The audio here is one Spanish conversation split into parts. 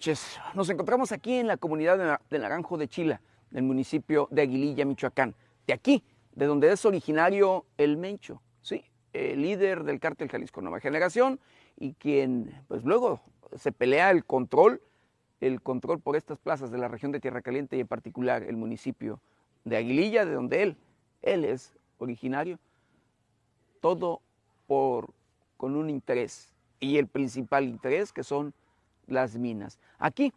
noches. Nos encontramos aquí en la comunidad de Naranjo de Chila, del municipio de Aguililla, Michoacán. De aquí, de donde es originario el Mencho, ¿sí? el líder del cártel Jalisco Nueva Generación y quien pues luego se pelea el control, el control por estas plazas de la región de Tierra Caliente y en particular el municipio de Aguililla, de donde él, él es originario, todo por, con un interés y el principal interés que son las minas. Aquí,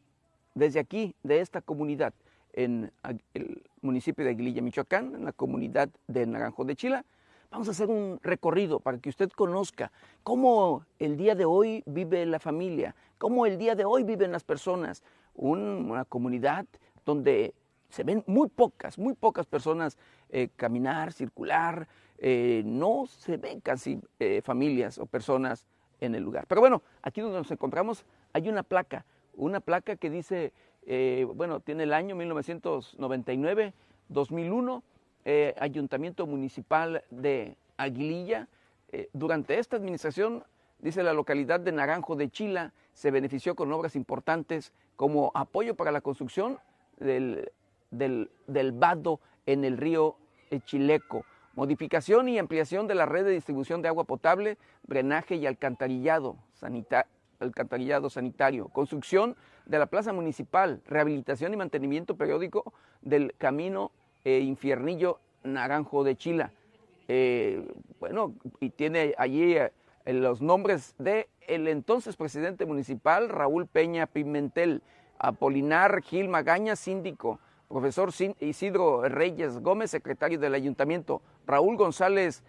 desde aquí, de esta comunidad, en el municipio de Aguililla, Michoacán, en la comunidad de Naranjo de Chila, vamos a hacer un recorrido para que usted conozca cómo el día de hoy vive la familia, cómo el día de hoy viven las personas, una comunidad donde se ven muy pocas, muy pocas personas eh, caminar, circular, eh, no se ven casi eh, familias o personas en el lugar. Pero bueno, aquí donde nos encontramos hay una placa, una placa que dice, eh, bueno, tiene el año 1999, 2001, eh, Ayuntamiento Municipal de Aguililla. Eh, durante esta administración, dice la localidad de Naranjo de Chila, se benefició con obras importantes como apoyo para la construcción del, del, del vado en el río Chileco, modificación y ampliación de la red de distribución de agua potable, drenaje y alcantarillado, sanitario alcantarillado sanitario, construcción de la plaza municipal, rehabilitación y mantenimiento periódico del camino eh, Infiernillo Naranjo de Chila. Eh, bueno, y tiene allí eh, los nombres de el entonces presidente municipal Raúl Peña Pimentel, Apolinar Gil Magaña, síndico, profesor Isidro Reyes Gómez, secretario del ayuntamiento, Raúl González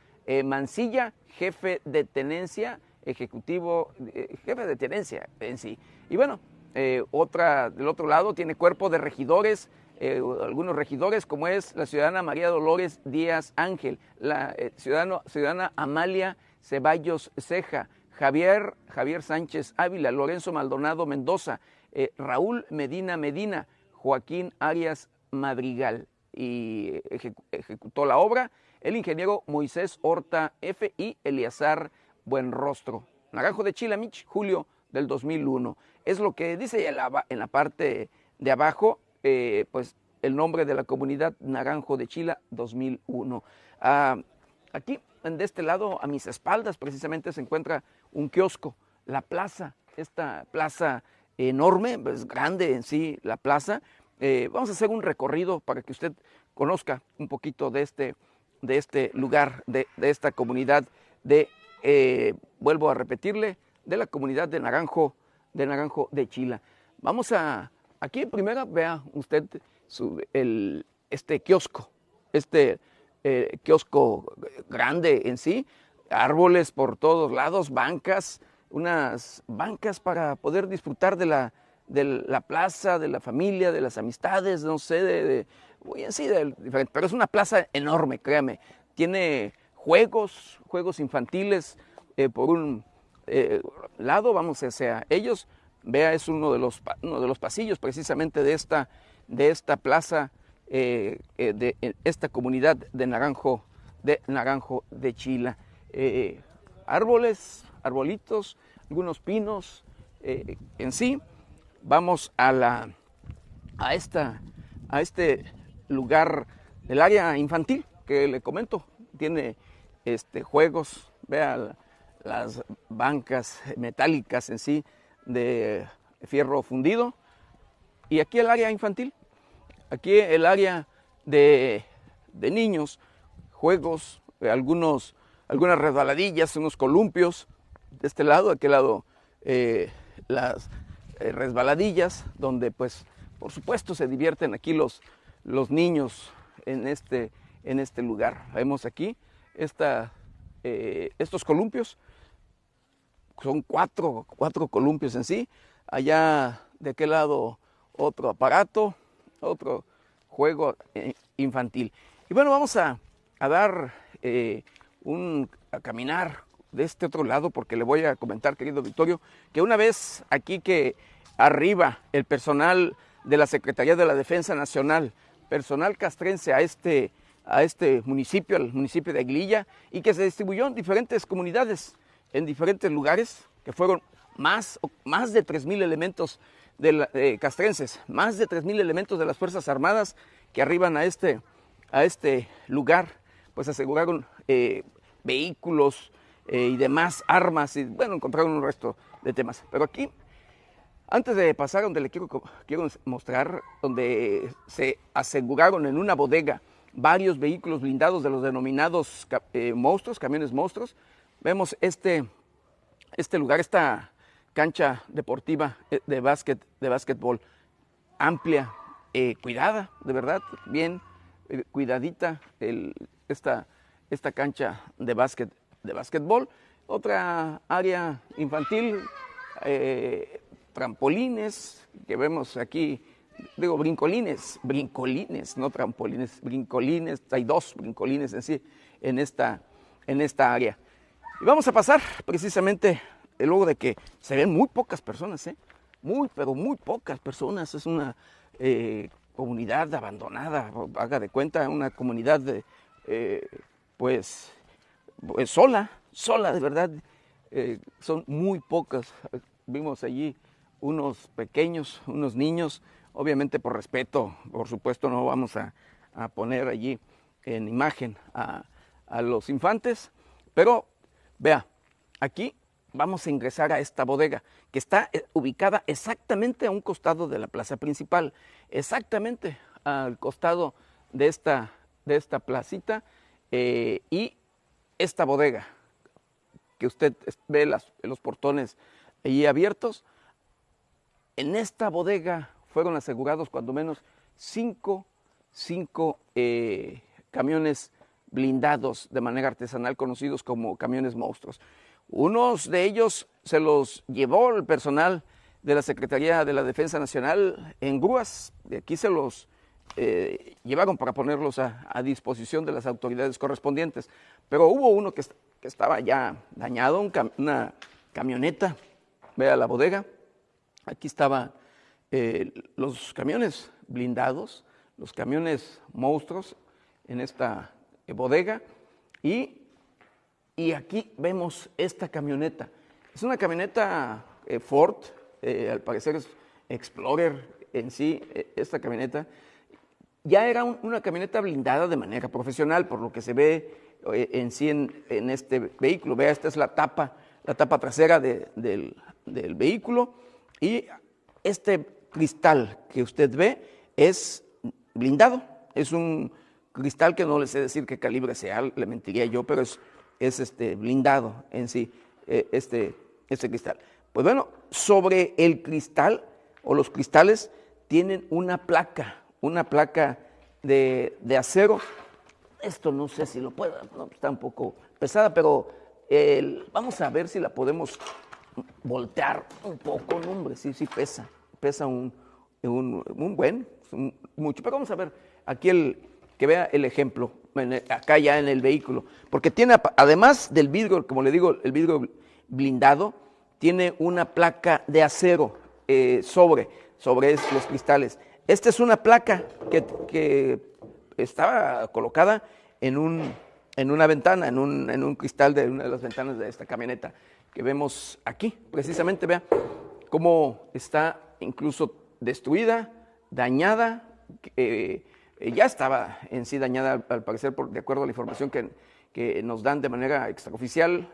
Mancilla, jefe de tenencia, ejecutivo, eh, jefe de tenencia en sí. Y bueno, eh, otra del otro lado tiene cuerpo de regidores, eh, algunos regidores, como es la ciudadana María Dolores Díaz Ángel, la ciudadano, ciudadana Amalia Ceballos Ceja, Javier, Javier Sánchez Ávila, Lorenzo Maldonado Mendoza, Raúl Medina Medina, Joaquín Arias Madrigal. Y ejecutó la obra el ingeniero Moisés Horta F. y Eliazar buen rostro. Naranjo de Chilamich, julio del 2001. Es lo que dice en la, en la parte de abajo, eh, pues el nombre de la comunidad Naranjo de Chila 2001. Ah, aquí, de este lado, a mis espaldas, precisamente se encuentra un kiosco, la plaza, esta plaza enorme, pues grande en sí la plaza. Eh, vamos a hacer un recorrido para que usted conozca un poquito de este, de este lugar, de, de esta comunidad de eh, vuelvo a repetirle, de la comunidad de Naranjo, de Naranjo de Chila. Vamos a, aquí primero vea usted el, este kiosco, este eh, kiosco grande en sí, árboles por todos lados, bancas, unas bancas para poder disfrutar de la, de la plaza, de la familia, de las amistades, no sé, de, de en sí, de, pero es una plaza enorme, créame. Tiene juegos, juegos infantiles eh, por un eh, lado, vamos hacia ellos. Vea, es uno de los, uno de los pasillos precisamente de esta, de esta plaza, eh, de esta comunidad de Naranjo de, Naranjo de Chila. árboles, arbolitos, algunos pinos en sí. Vamos a, la, a, esta, a este lugar del área infantil que le comento. Tiene este, juegos, vea las bancas metálicas en sí de fierro fundido. Y aquí el área infantil, aquí el área de, niños, juegos, algunos, algunas resbaladillas, unos columpios, de este lado, de aquel lado eh, las eh, resbaladillas, donde pues por supuesto se divierten aquí los, los niños en este, en este lugar. Vemos aquí esta, eh, estos columpios. Son cuatro, cuatro columpios en sí. Allá de aquel lado otro aparato, otro juego eh, infantil. Y bueno, vamos a, dar eh, un, a caminar de este otro lado porque le voy a comentar, querido Victorio, que una vez aquí que arriba el personal de la Secretaría de la Defensa Nacional, personal castrense a este a este municipio, al municipio de Aguililla, y que se distribuyó en diferentes comunidades, en diferentes lugares, que fueron más, más de 3.000 elementos de eh, castrenses, más de 3.000 elementos de las Fuerzas Armadas que arriban a este, a este lugar, pues aseguraron eh, vehículos eh, y demás armas, y bueno, encontraron un resto de temas. Pero aquí, antes de pasar donde le quiero, quiero mostrar, donde se aseguraron en una bodega varios vehículos blindados de los denominados monstruos, camiones monstruos, vemos este, este lugar, esta cancha deportiva eh, de básquet, de básquetbol amplia, eh, cuidada, de verdad, bien eh, cuidadita esta, esta cancha de básquet, de básquetbol. Otra área infantil, trampolines, que vemos aquí, digo, brincolines, brincolines, no trampolines, brincolines, hay dos brincolines en sí en esta, en esta área. Y vamos a pasar precisamente luego de que se ven muy pocas personas, ¿eh? muy, pero muy pocas personas. Es una eh, comunidad abandonada, haga de cuenta, una comunidad de, eh, pues, pues, sola, sola de verdad. Eh, son muy pocas. Vimos allí unos pequeños, unos niños, obviamente por respeto, por supuesto no vamos a, poner allí en imagen a, a los infantes, pero vea, aquí vamos a ingresar a esta bodega que está eh, ubicada exactamente a un costado de la plaza principal, exactamente al costado de esta, de esta placita eh, y esta bodega que usted ve las, los portones allí abiertos, en esta bodega fueron asegurados cuando menos cinco, cinco eh, camiones blindados de manera artesanal conocidos como camiones monstruos. Unos de ellos se los llevó el personal de la Secretaría de la Defensa Nacional en grúas. De aquí se los eh, llevaron para ponerlos a, disposición de las autoridades correspondientes. Pero hubo uno que, estaba ya dañado, una camioneta. Vea la bodega. Aquí estaban eh, los camiones blindados, los camiones monstruos en esta eh, bodega. Y y aquí vemos esta camioneta. Es una camioneta eh, Ford, al parecer es Explorer en sí, esta camioneta. Ya era una camioneta blindada de manera profesional, por lo que se ve en sí en, este vehículo. Vea, esta es la tapa, la tapa trasera del, del vehículo. Y este cristal que usted ve es blindado. Es un cristal que no le sé decir qué calibre sea, le mentiría yo, pero es es este, blindado en sí, eh, este, este cristal. Pues bueno, sobre el cristal o los cristales tienen una placa, una placa de, acero. Esto no sé si lo pueda, está un poco pesada, pero vamos a ver si la podemos voltear un poco, no, hombre, sí, sí pesa, pesa un, un, buen, mucho, pero vamos a ver aquí el, que vea el ejemplo acá ya en el vehículo, porque tiene, además del vidrio, como le digo, el vidrio blindado, tiene una placa de acero eh, sobre, sobre los cristales. Esta es una placa que, estaba colocada en, un, en una ventana, en un, en un, cristal de una de las ventanas de esta camioneta que vemos aquí. Precisamente, vea cómo está incluso destruida, dañada, eh, ya estaba en sí dañada, al parecer, de acuerdo a la información que, nos dan de manera extraoficial,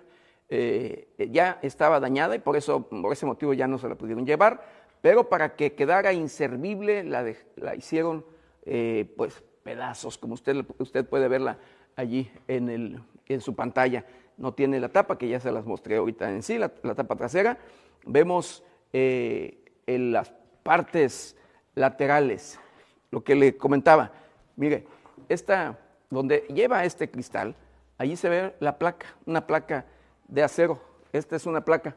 eh, ya estaba dañada y por eso, por ese motivo ya no se la pudieron llevar, pero para que quedara inservible la, la hicieron eh, pues pedazos, como usted, usted puede verla allí en, el, en su pantalla. No tiene la tapa, que ya se las mostré ahorita en sí, la, tapa trasera. Vemos en las partes laterales lo que le comentaba. Mire, esta, donde lleva este cristal, allí se ve la placa, una placa de acero. Esta es una placa,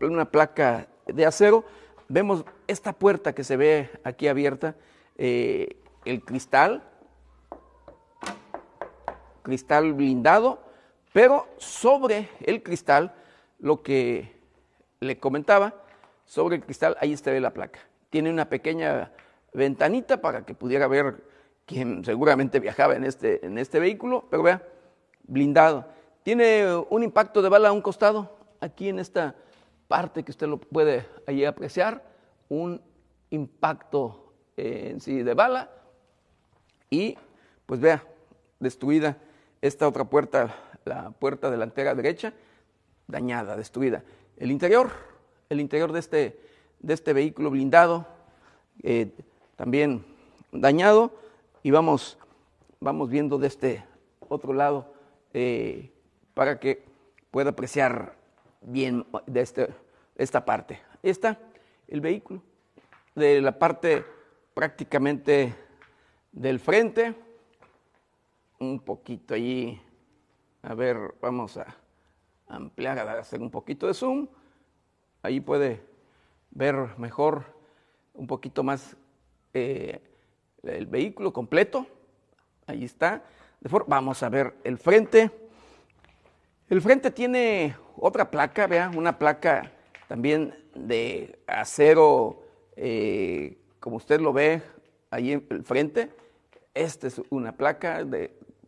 una placa de acero. Vemos esta puerta que se ve aquí abierta, eh, el cristal, cristal blindado, pero sobre el cristal, lo que le comentaba, sobre el cristal, ahí está la placa. Tiene una pequeña ventanita para que pudiera ver quien seguramente viajaba en este, en este vehículo, pero vea, blindado. Tiene un impacto de bala a un costado, aquí en esta parte que usted lo puede ahí apreciar, un impacto eh, en sí de bala y pues vea, destruida esta otra puerta, la puerta delantera derecha, dañada, destruida. El interior, el interior de este, de este vehículo blindado, eh, también dañado, y vamos, vamos viendo de este otro lado eh, para que pueda apreciar bien de este, esta parte. Esta, el vehículo, de la parte prácticamente del frente, un poquito allí, a ver, vamos a ampliar, a hacer un poquito de zoom, ahí puede ver mejor, un poquito más eh, el vehículo completo, ahí está, vamos a ver el frente, el frente tiene otra placa, vea, una placa también de acero, eh, como usted lo ve ahí en el frente. Esta es una placa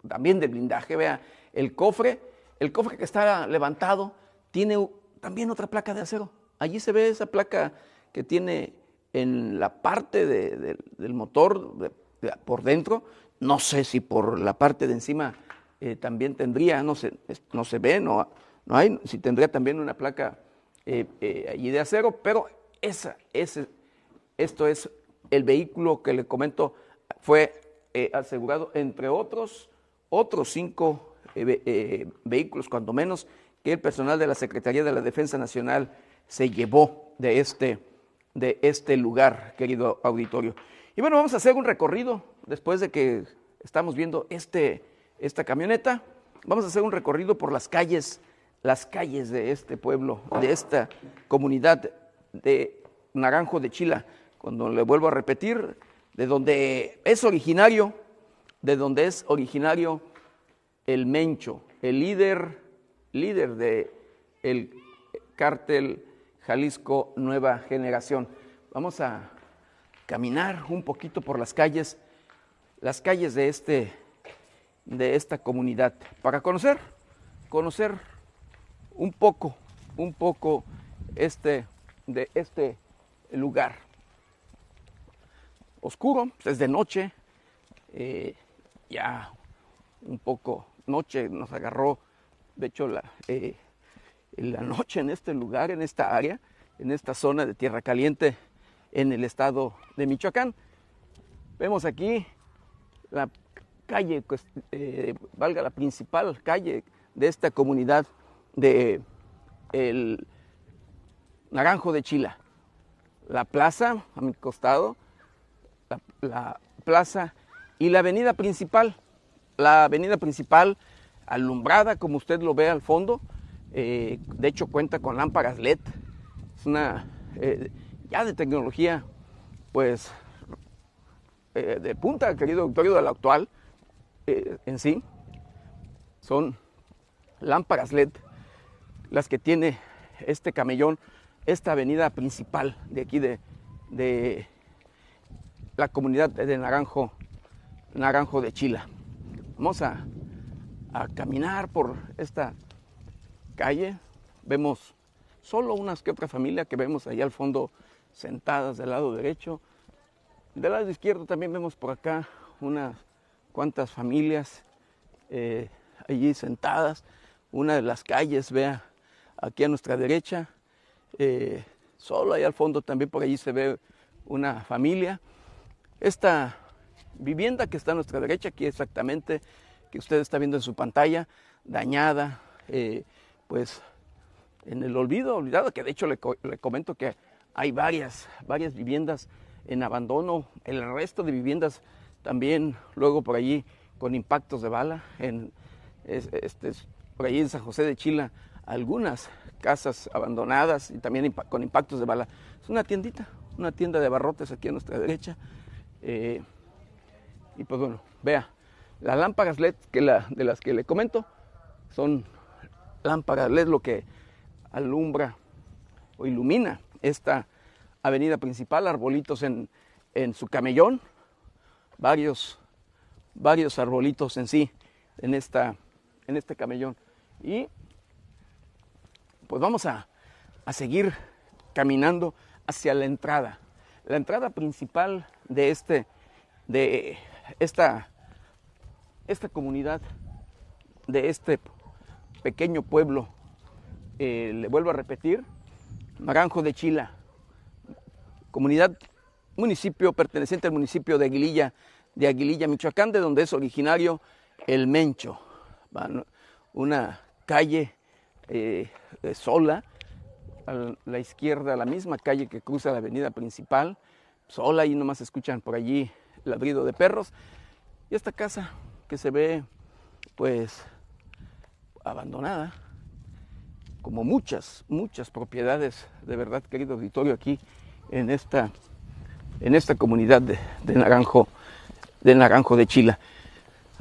también de blindaje, vea, el cofre, el cofre que está levantado tiene también otra placa de acero. Allí se ve esa placa que tiene en la parte del motor por dentro, no sé si por la parte de encima eh, también tendría, no se, no se ve, no, no hay, si tendría también una placa eh, eh, allí de acero, pero esa, ese, esto es el vehículo que le comento, fue asegurado entre otros, otros cinco vehículos, cuando menos, que el personal de la Secretaría de la Defensa Nacional se llevó de este, de este lugar, querido auditorio. Y bueno, vamos a hacer un recorrido después de que estamos viendo este, esta camioneta. Vamos a hacer un recorrido por las calles, las calles de este pueblo, de esta comunidad de Naranjo de Chila, cuando le vuelvo a repetir, de donde es originario, de donde es originario el Mencho, el líder, líder de el cártel Jalisco Nueva Generación. Vamos a caminar un poquito por las calles, las calles de este de esta comunidad para conocer, conocer un poco, un poco este, de este lugar. Oscuro, es de noche, eh, ya un poco noche nos agarró, de hecho, la, eh, la noche en este lugar, en esta área, en esta zona de Tierra Caliente, en el estado de Michoacán. Vemos aquí la calle, pues, eh, valga la principal calle de esta comunidad de el Naranjo de Chila. La plaza a mi costado, la, plaza y la avenida principal. La avenida principal alumbrada, como usted lo ve al fondo, eh, de hecho cuenta con lámparas LED. Es una eh, ya de tecnología, pues, de punta, querido auditorio, de la actual. Eh, en sí son lámparas LED las que tiene este camellón, esta avenida principal de aquí de, de la comunidad de Naranjo, Naranjo de Chila. Vamos a, a caminar por esta calle. Vemos solo unas que otra familia que vemos ahí al fondo sentadas del lado derecho. Del lado izquierdo también vemos por acá unas cuántas familias eh, allí sentadas. Una de las calles, vea, aquí a nuestra derecha. Eh, solo ahí al fondo también por allí se ve una familia. Esta vivienda que está a nuestra derecha, aquí exactamente, que usted está viendo en su pantalla, dañada, eh, pues en el olvido, olvidado, que de hecho le, comento que hay varias, varias viviendas en abandono, el resto de viviendas también luego por allí con impactos de bala, en, este, por allí en San José de Chila, algunas casas abandonadas y también con impactos de bala. Es una tiendita, una tienda de barrotes aquí a nuestra derecha. Eh, y pues bueno, vea, las lámparas LED que la, de las que le comento son lámparas LED lo que alumbra o ilumina esta avenida principal, arbolitos en, en su camellón, varios, varios arbolitos en sí en, esta, en este camellón. Y pues vamos a, a seguir caminando hacia la entrada. La entrada principal de, este, de esta, esta comunidad, de este pequeño pueblo, eh, le vuelvo a repetir, Naranjo de Chila, comunidad, municipio perteneciente al municipio de Aguililla, de Aguililla, Michoacán, de donde es originario el Mencho, una calle eh, sola, a la izquierda, la misma calle que cruza la avenida principal, sola y nomás escuchan por allí ladrido de perros. Y esta casa que se ve pues abandonada, como muchas, muchas propiedades, de verdad, querido auditorio, aquí en esta, en esta comunidad de, de Naranjo, de Naranjo de Chila.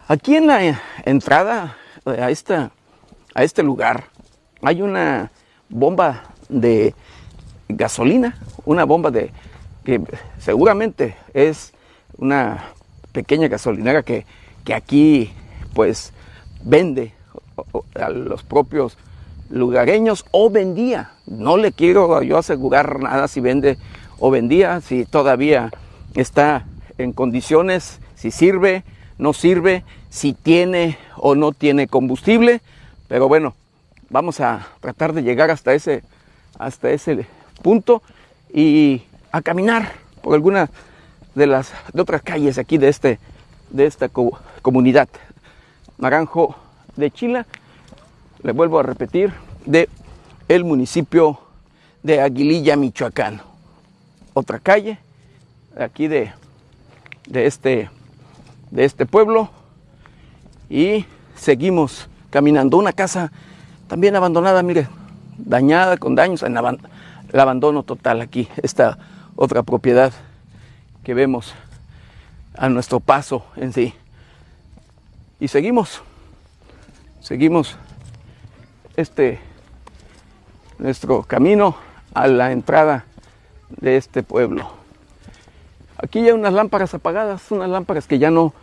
Aquí en la entrada a, esta, a este lugar hay una bomba de gasolina, una bomba de que seguramente es una pequeña gasolinera que, que aquí pues vende a los propios lugareños o vendía. No le quiero yo asegurar nada si vende o vendía, si todavía está en condiciones, si sirve, no sirve, si tiene o no tiene combustible. Pero bueno, vamos a tratar de llegar hasta ese, hasta ese punto y a caminar por alguna de las otras calles aquí de este de esta comunidad. Naranjo de Chila le vuelvo a repetir de el municipio de Aguililla Michoacán. Otra calle aquí de de este de este pueblo. Y seguimos caminando. Una casa también abandonada mire dañada con daños en el abandono total aquí esta otra propiedad que vemos a nuestro paso en sí. Y seguimos, seguimos este nuestro camino a la entrada de este pueblo. Aquí hay unas lámparas apagadas, unas lámparas que ya no,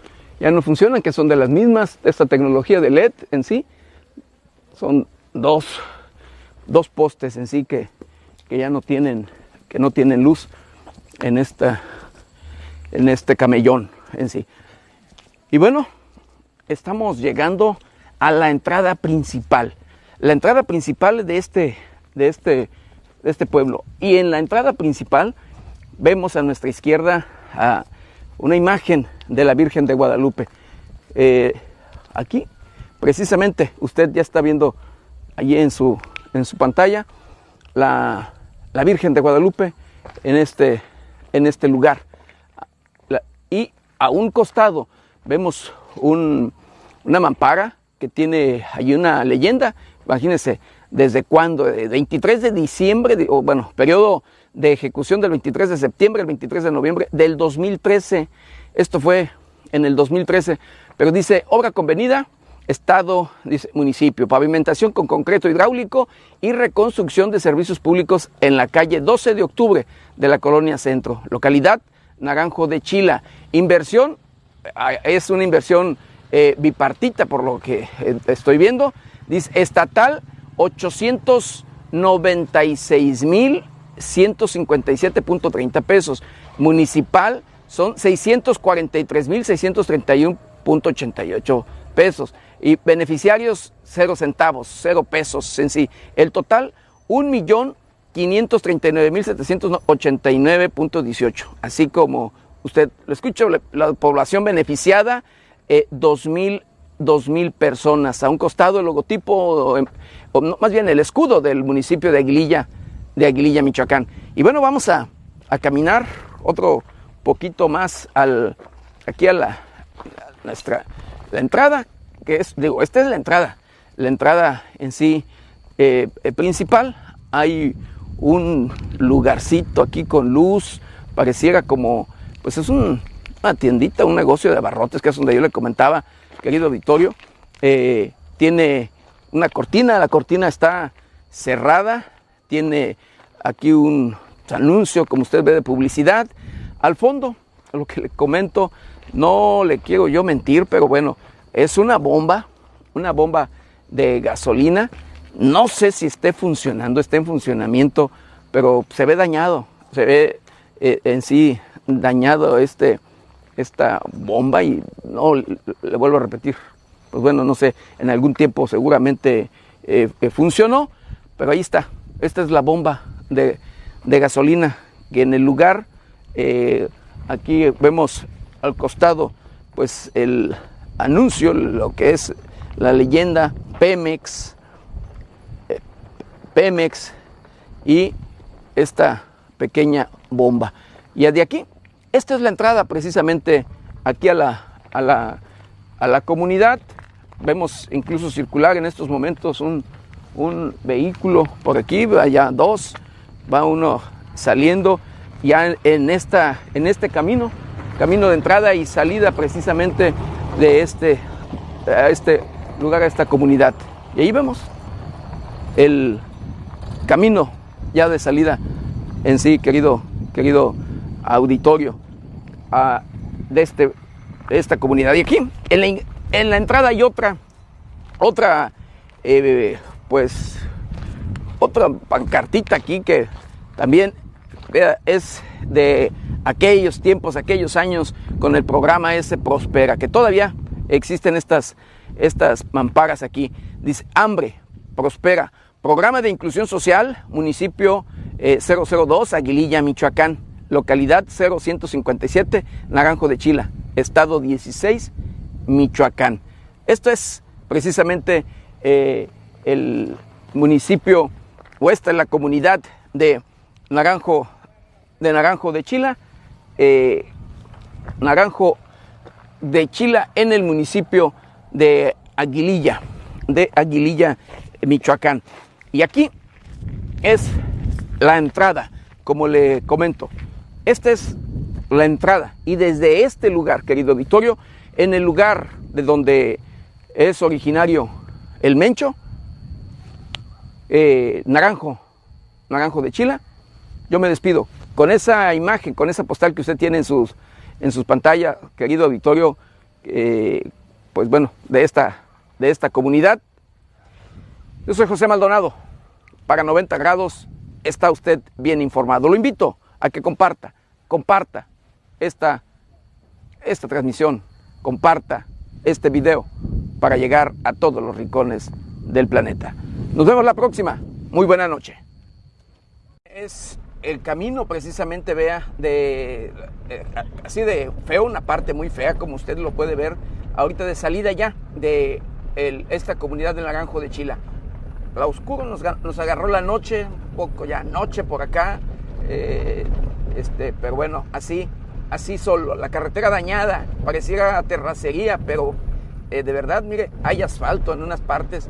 ya no funcionan, que son de las mismas, esta tecnología de LED en sí. Son dos, dos postes en sí que, que ya no tienen, que no tienen luz en, esta, en este camellón en sí. Y bueno, estamos llegando a la entrada principal. La entrada principal de este, de este, de este pueblo. Y en la entrada principal vemos a nuestra izquierda una imagen de la Virgen de Guadalupe. Eh, aquí, precisamente, usted ya está viendo allí en su, en su pantalla la, la Virgen de Guadalupe en este, en este lugar. Y a un costado vemos una mampara que tiene ahí una leyenda. Imagínense, desde cuándo, el 23 de diciembre, o bueno, periodo de ejecución del 23 de septiembre al 23 de noviembre del 2013. Esto fue en el 2013, pero dice obra convenida, Estado, dice, municipio, pavimentación con concreto hidráulico y reconstrucción de servicios públicos en la calle 12 de octubre de la colonia Centro, localidad Naranjo de Chila. Inversión, ah, es una inversión eh, bipartita por lo que eh, estoy viendo, dice estatal 896 mil 157.30 pesos, municipal son 643 mil 631.88 pesos y beneficiarios cero centavos, cero pesos en sí. El total, un millón 539.789.18. Así como usted lo escucha, la población beneficiada, eh, 2.000 personas. A un costado el logotipo, o, más bien el escudo del municipio de Aguililla, de Aguililla, Michoacán. Y bueno, vamos a, a caminar otro poquito más al, aquí a la, nuestra, la entrada que es, digo, esta es la entrada, la entrada en sí eh, eh, principal. Hay un lugarcito aquí con luz, pareciera como, pues es una tiendita, un negocio de abarrotes, que es donde yo le comentaba, querido auditorio. Eh, tiene una cortina, la cortina está cerrada, tiene aquí un anuncio, como usted ve, de publicidad. Al fondo, lo que le comento, no le quiero yo mentir, pero bueno, es una bomba, una bomba de gasolina no sé si esté funcionando, esté en funcionamiento, pero se ve dañado, se ve eh, en sí dañado este, esta bomba y no, le vuelvo a repetir, pues bueno, no sé, en algún tiempo seguramente eh, eh, funcionó, pero ahí está, esta es la bomba de, de gasolina que en el lugar, aquí vemos al costado, pues el anuncio, lo que es la leyenda Pemex, Pemex y esta pequeña bomba. Y de aquí, esta es la entrada precisamente aquí a la, a la, a la comunidad. Vemos incluso circular en estos momentos un, un vehículo por aquí, allá dos, va uno saliendo ya en, esta, en este camino, camino de entrada y salida precisamente de este, a este lugar, a esta comunidad. Y ahí vemos el camino ya de salida en sí, querido, querido auditorio de, este, esta comunidad. Y aquí, en la, en la entrada hay otra, otra, eh, pues, otra pancartita aquí que también es de aquellos tiempos, aquellos años con el programa ese Prospera, que todavía existen estas, estas mamparas aquí. Dice, hambre, prospera, Programa de Inclusión Social, municipio 002, eh, Aguililla, Michoacán, localidad 0157, Naranjo de Chila, estado 16, Michoacán. Esto es precisamente eh, el municipio o esta es la comunidad de Naranjo de Naranjo de Chila, eh, Naranjo de Chila en el municipio de Aguililla, de Aguililla, Michoacán. Y aquí es la entrada, como le comento. Esta es la entrada. Y desde este lugar, querido Victorio, en el lugar de donde es originario el Mencho, eh, Naranjo, Naranjo de Chila, yo me despido. Con esa imagen, con esa postal que usted tiene en sus, en sus pantallas, querido Victorio, eh, pues bueno, de esta, de esta comunidad, yo soy José Maldonado. Para 90 grados está usted bien informado. Lo invito a que comparta, comparta esta, esta transmisión, comparta este video para llegar a todos los rincones del planeta. Nos vemos la próxima. Muy buena noche. Es el camino precisamente, vea, de eh, así de feo, una parte muy fea, como usted lo puede ver, ahorita de salida ya de esta comunidad del Naranjo de Chila la oscuro nos, agarró la noche, un poco ya noche por acá, eh, este, pero bueno, así, así solo, la carretera dañada, pareciera terracería, pero eh, de verdad, mire, hay asfalto en unas partes,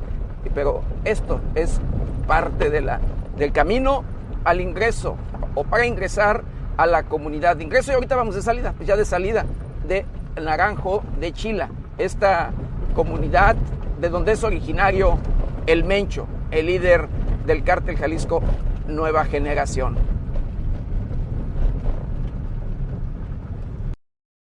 pero esto es parte de la, del camino al ingreso o para ingresar a la comunidad de ingreso y ahorita vamos de salida, pues ya de salida de Naranjo de Chila, esta comunidad de donde es originario el Mencho, el líder del cártel Jalisco Nueva Generación.